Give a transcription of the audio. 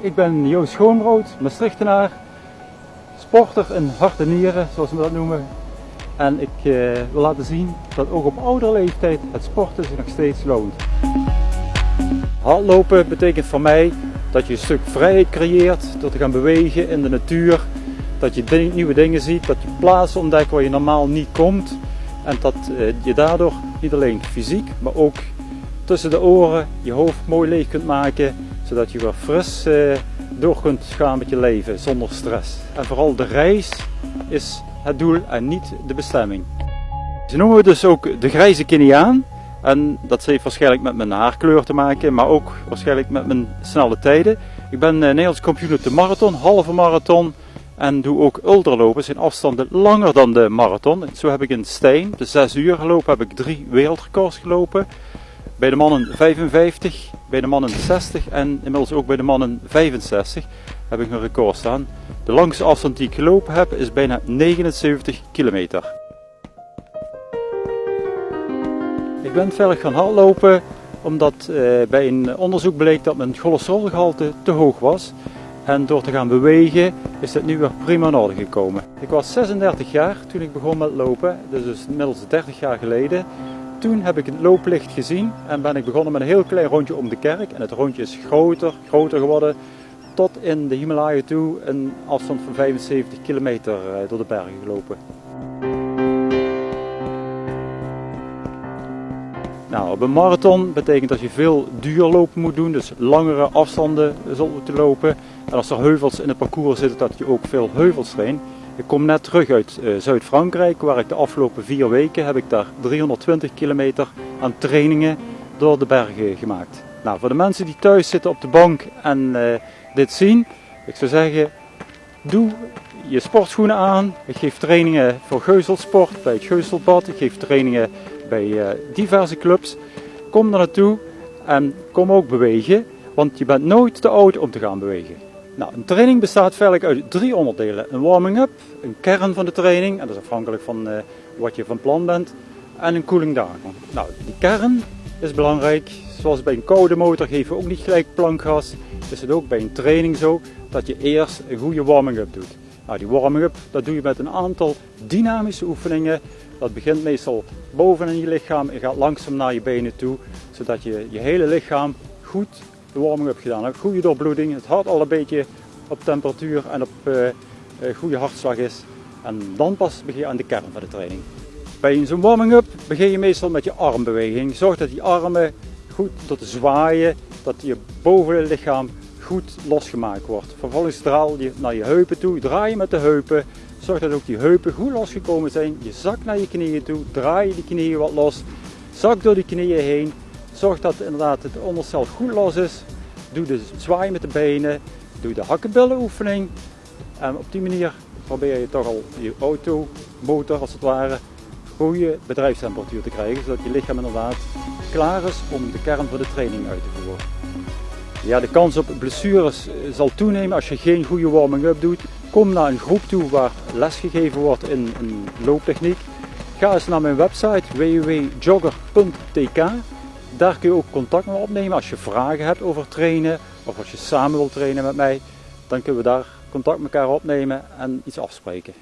ik ben Joost Schoonbrood, Maastrichtenaar, sporter in hart en nieren, zoals we dat noemen. En ik eh, wil laten zien dat ook op oudere leeftijd het sporten zich nog steeds loont. Hardlopen betekent voor mij dat je een stuk vrijheid creëert door te gaan bewegen in de natuur. Dat je nieuwe dingen ziet, dat je plaatsen ontdekt waar je normaal niet komt. En dat eh, je daardoor niet alleen fysiek, maar ook tussen de oren je hoofd mooi leeg kunt maken. Zodat je weer fris eh, door kunt gaan met je leven zonder stress. En vooral de reis is het doel en niet de bestemming. Ze noemen we dus ook de grijze Keniaan. En dat heeft waarschijnlijk met mijn haarkleur te maken, maar ook waarschijnlijk met mijn snelle tijden. Ik ben uh, Nederlands op de marathon, halve marathon en doe ook ultralopen. zijn afstanden langer dan de marathon. Zo heb ik in Steen, de 6 uur gelopen, heb ik drie wereldrecords gelopen. Bij de mannen 55, bij de mannen 60 en inmiddels ook bij de mannen 65 heb ik een record staan. De langste afstand die ik gelopen heb is bijna 79 kilometer. Ik ben verder gaan hardlopen omdat eh, bij een onderzoek bleek dat mijn cholesterolgehalte te hoog was. En door te gaan bewegen is het nu weer prima in orde gekomen. Ik was 36 jaar toen ik begon met lopen, dus inmiddels 30 jaar geleden. Toen heb ik het looplicht gezien en ben ik begonnen met een heel klein rondje om de kerk. En het rondje is groter, groter geworden, tot in de Himalaya toe een afstand van 75 kilometer eh, door de bergen gelopen. Nou, op een marathon betekent dat je veel duurlopen moet doen, dus langere afstanden zult moeten lopen. En als er heuvels in het parcours zitten, dat je ook veel heuvels traint. Ik kom net terug uit uh, Zuid-Frankrijk, waar ik de afgelopen vier weken heb ik daar 320 kilometer aan trainingen door de bergen gemaakt. Nou, voor de mensen die thuis zitten op de bank en uh, dit zien, ik zou zeggen, doe je sportschoenen aan. Ik geef trainingen voor geuzelsport bij het Geuzelbad. Ik geef trainingen bij uh, diverse clubs. Kom er naartoe en kom ook bewegen, want je bent nooit te oud om te gaan bewegen. Nou, een training bestaat feitelijk uit drie onderdelen. Een warming-up, een kern van de training, en dat is afhankelijk van uh, wat je van plan bent, en een cooling down. Nou, die kern is belangrijk. Zoals bij een koude motor geven we ook niet gelijk plankgas. Is het ook bij een training zo dat je eerst een goede warming-up doet. Nou, die warming-up dat doe je met een aantal dynamische oefeningen. Dat begint meestal boven in je lichaam en gaat langzaam naar je benen toe, zodat je je hele lichaam goed de warming-up gedaan. Goede doorbloeding, het hart al een beetje op temperatuur en op uh, goede hartslag is. En dan pas begin je aan de kern van de training. Bij zo'n warming-up begin je meestal met je armbeweging. Zorg dat die armen goed tot zwaaien, dat je boven lichaam goed losgemaakt wordt. Vervolgens draal je naar je heupen toe, draai je met de heupen. Zorg dat ook die heupen goed losgekomen zijn. Je zak naar je knieën toe, draai je die knieën wat los. Zak door die knieën heen. Zorg dat inderdaad het onderstel goed los is. Doe de zwaai met de benen. Doe de hakkenbillenoefening. En op die manier probeer je toch al je auto, motor als het ware, goede bedrijfstemperatuur te krijgen. Zodat je lichaam inderdaad klaar is om de kern van de training uit te voeren. Ja, de kans op blessures zal toenemen als je geen goede warming-up doet. Kom naar een groep toe waar lesgegeven wordt in, in looptechniek. Ga eens naar mijn website www.jogger.tk. Daar kun je ook contact mee opnemen als je vragen hebt over trainen of als je samen wilt trainen met mij. Dan kunnen we daar contact met elkaar opnemen en iets afspreken.